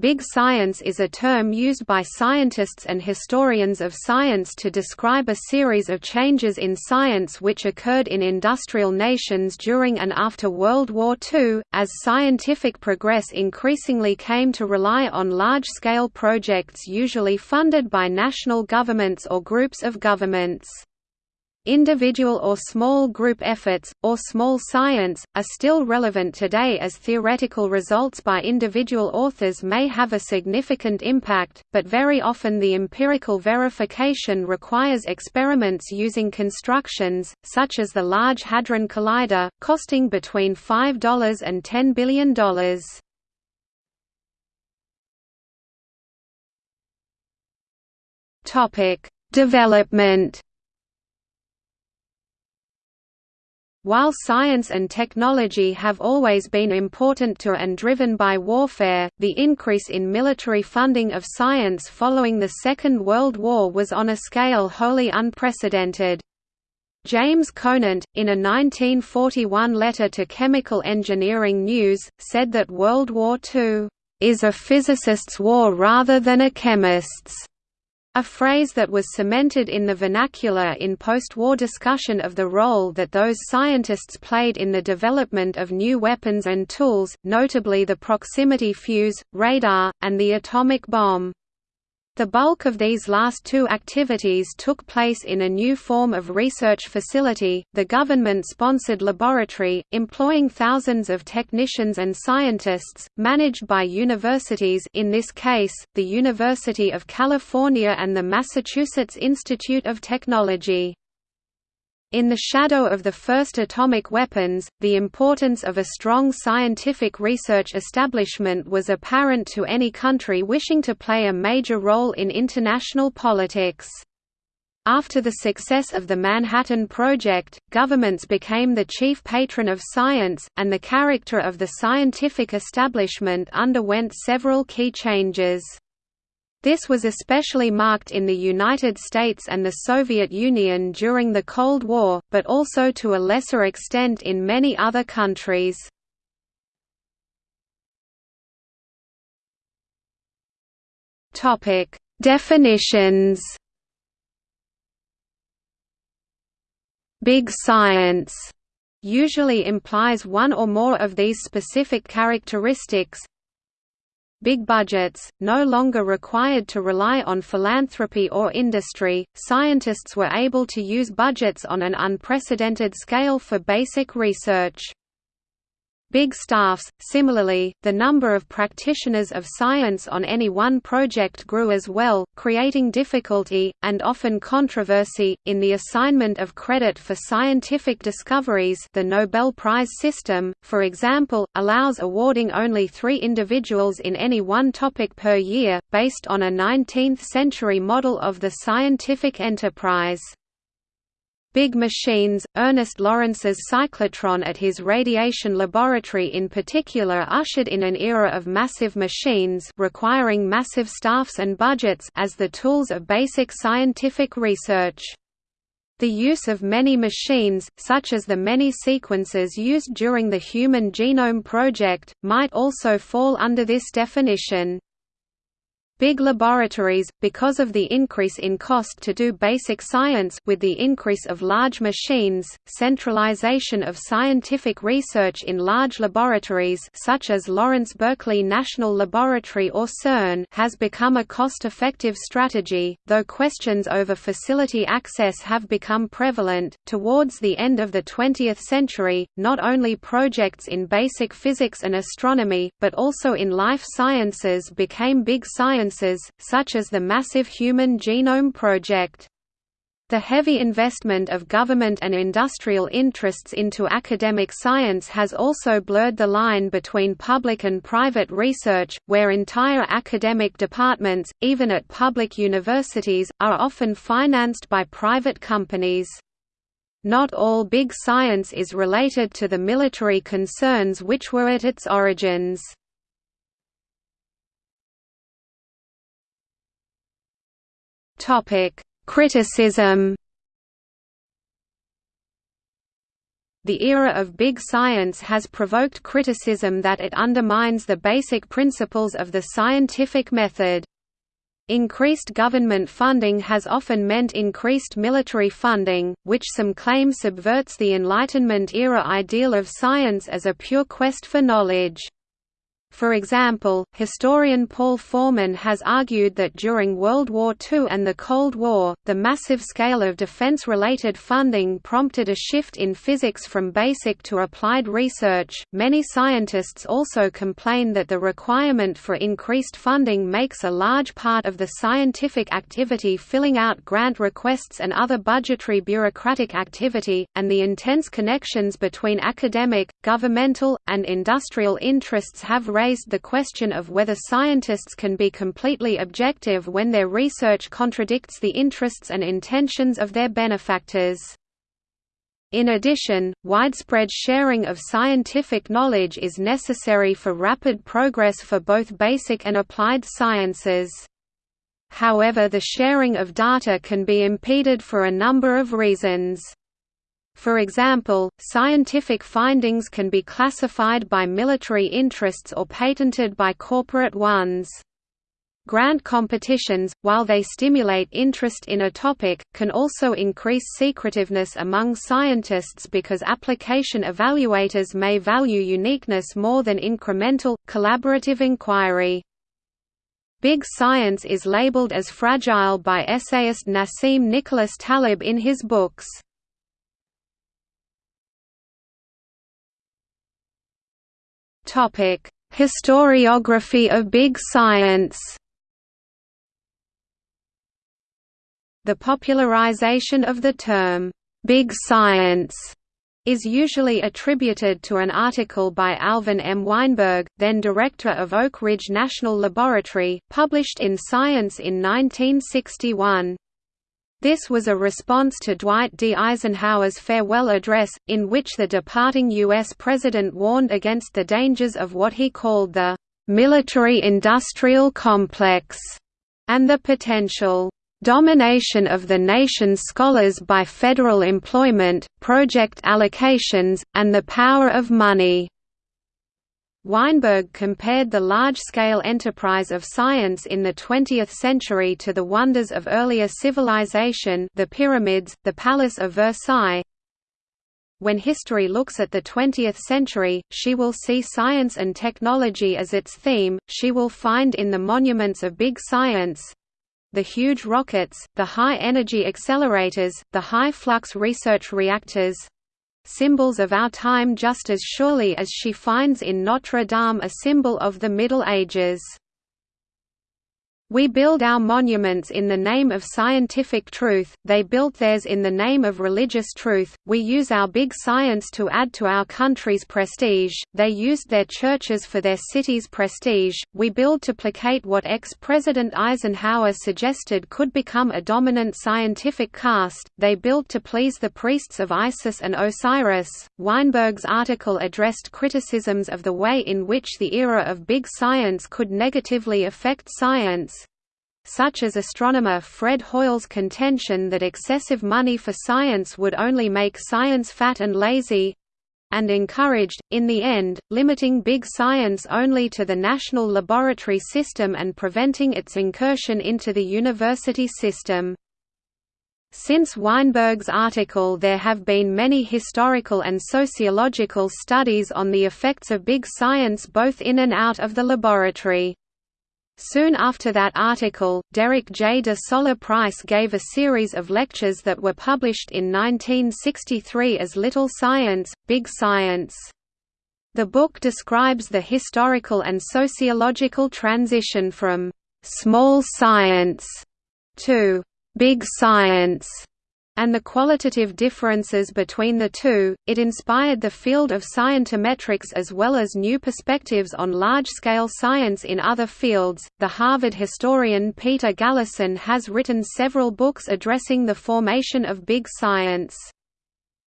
Big science is a term used by scientists and historians of science to describe a series of changes in science which occurred in industrial nations during and after World War II, as scientific progress increasingly came to rely on large-scale projects usually funded by national governments or groups of governments. Individual or small group efforts, or small science, are still relevant today as theoretical results by individual authors may have a significant impact, but very often the empirical verification requires experiments using constructions, such as the Large Hadron Collider, costing between $5 and $10 billion. Development While science and technology have always been important to and driven by warfare, the increase in military funding of science following the Second World War was on a scale wholly unprecedented. James Conant, in a 1941 letter to Chemical Engineering News, said that World War II, "...is a physicist's war rather than a chemist's." A phrase that was cemented in the vernacular in post-war discussion of the role that those scientists played in the development of new weapons and tools, notably the proximity fuse, radar, and the atomic bomb. The bulk of these last two activities took place in a new form of research facility, the government-sponsored laboratory, employing thousands of technicians and scientists, managed by universities in this case, the University of California and the Massachusetts Institute of Technology. In the shadow of the first atomic weapons, the importance of a strong scientific research establishment was apparent to any country wishing to play a major role in international politics. After the success of the Manhattan Project, governments became the chief patron of science, and the character of the scientific establishment underwent several key changes. This was especially marked in the United States and the Soviet Union during the Cold War, but also to a lesser extent in many other countries. Topic: Definitions Big science usually implies one or more of these specific characteristics, big budgets, no longer required to rely on philanthropy or industry, scientists were able to use budgets on an unprecedented scale for basic research. Big staffs. Similarly, the number of practitioners of science on any one project grew as well, creating difficulty, and often controversy, in the assignment of credit for scientific discoveries the Nobel Prize system, for example, allows awarding only three individuals in any one topic per year, based on a 19th-century model of the scientific enterprise. Big machines, Ernest Lawrence's cyclotron at his radiation laboratory in particular ushered in an era of massive machines requiring massive staffs and budgets as the tools of basic scientific research. The use of many machines, such as the many sequences used during the Human Genome Project, might also fall under this definition. Big laboratories, because of the increase in cost to do basic science with the increase of large machines, centralization of scientific research in large laboratories such as Lawrence Berkeley National Laboratory or CERN has become a cost-effective strategy, though questions over facility access have become prevalent. Towards the end of the 20th century, not only projects in basic physics and astronomy, but also in life sciences became big science such as the massive Human Genome Project. The heavy investment of government and industrial interests into academic science has also blurred the line between public and private research, where entire academic departments, even at public universities, are often financed by private companies. Not all big science is related to the military concerns which were at its origins. Topic: Criticism. the era of big science has provoked criticism that it undermines the basic principles of the scientific method. Increased government funding has often meant increased military funding, which some claim subverts the Enlightenment-era ideal of science as a pure quest for knowledge. For example, historian Paul Forman has argued that during World War II and the Cold War, the massive scale of defense-related funding prompted a shift in physics from basic to applied research. Many scientists also complain that the requirement for increased funding makes a large part of the scientific activity filling out grant requests and other budgetary bureaucratic activity, and the intense connections between academic, governmental, and industrial interests have raised the question of whether scientists can be completely objective when their research contradicts the interests and intentions of their benefactors. In addition, widespread sharing of scientific knowledge is necessary for rapid progress for both basic and applied sciences. However the sharing of data can be impeded for a number of reasons. For example, scientific findings can be classified by military interests or patented by corporate ones. Grant competitions, while they stimulate interest in a topic, can also increase secretiveness among scientists because application evaluators may value uniqueness more than incremental, collaborative inquiry. Big science is labeled as fragile by essayist Nassim Nicholas Taleb in his books. Topic: Historiography of big science. The popularization of the term big science is usually attributed to an article by Alvin M. Weinberg, then director of Oak Ridge National Laboratory, published in Science in 1961. This was a response to Dwight D. Eisenhower's farewell address, in which the departing U.S. president warned against the dangers of what he called the military-industrial complex, and the potential domination of the nation's scholars by federal employment, project allocations, and the power of money. Weinberg compared the large-scale enterprise of science in the 20th century to the wonders of earlier civilization the pyramids, the Palace of Versailles. When history looks at the 20th century, she will see science and technology as its theme, she will find in the monuments of big science—the huge rockets, the high-energy accelerators, the high-flux research reactors, symbols of our time just as surely as she finds in Notre Dame a symbol of the Middle Ages. We build our monuments in the name of scientific truth, they built theirs in the name of religious truth, we use our big science to add to our country's prestige, they used their churches for their city's prestige, we build to placate what ex-President Eisenhower suggested could become a dominant scientific caste, they built to please the priests of Isis and Osiris. Weinberg's article addressed criticisms of the way in which the era of big science could negatively affect science, such as astronomer Fred Hoyle's contention that excessive money for science would only make science fat and lazy and encouraged, in the end, limiting big science only to the national laboratory system and preventing its incursion into the university system. Since Weinberg's article there have been many historical and sociological studies on the effects of big science both in and out of the laboratory. Soon after that article, Derek J. de Solla Price gave a series of lectures that were published in 1963 as Little Science, Big Science. The book describes the historical and sociological transition from «small science» to «big science» and the qualitative differences between the two, it inspired the field of scientometrics as well as new perspectives on large-scale science in other fields. The Harvard historian Peter Galison has written several books addressing the formation of big science.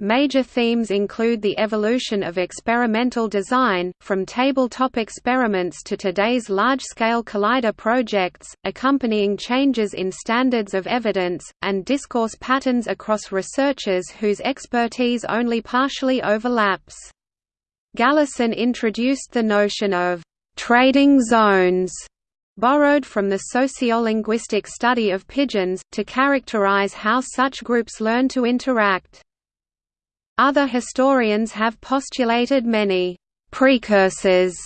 Major themes include the evolution of experimental design, from tabletop experiments to today's large-scale collider projects, accompanying changes in standards of evidence, and discourse patterns across researchers whose expertise only partially overlaps. Galison introduced the notion of «trading zones» borrowed from the sociolinguistic study of pidgins, to characterize how such groups learn to interact. Other historians have postulated many precursors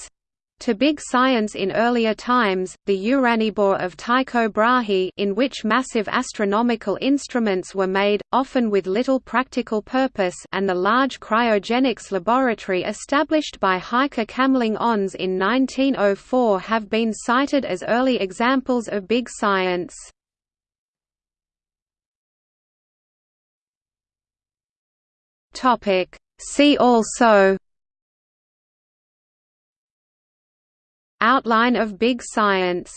to big science in earlier times, the Uraniborg of Tycho Brahe in which massive astronomical instruments were made, often with little practical purpose and the large cryogenics laboratory established by Heike Kamerlingh-Onnes in 1904 have been cited as early examples of big science. Topic. See also Outline of big science